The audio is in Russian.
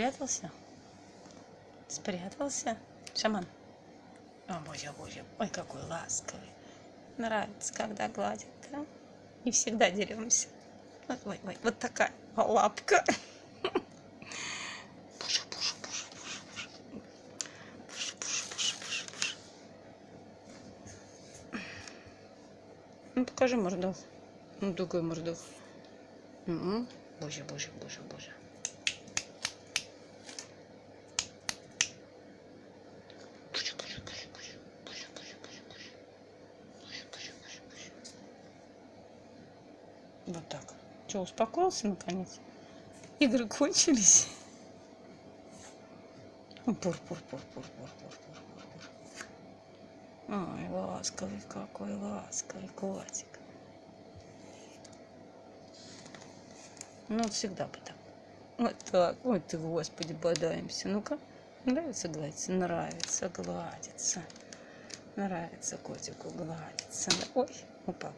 Спрятался? Спрятался? Шаман? О, боже, боже, ой, какой ласковый. Нравится, когда гладит, да? Не всегда деремся. Ой, ой, вот такая лапка. Боже, боже, боже, боже, боже. Боже, боже, боже, боже, боже. Ну, покажи мордов. Ну, такой мордов. Угу. Боже, боже, боже, боже. Вот так. Что, успокоился наконец? Игры кончились. Ну, Пур-пур-пур-пур-пур-пур-пур-пур. Ай, ласковый какой, ласковый котик. Ну, всегда бы так. Вот так. Ой ты, господи, бодаемся. Ну-ка. Нравится гладиться? Нравится гладиться. Нравится котику гладиться. Ой, упал.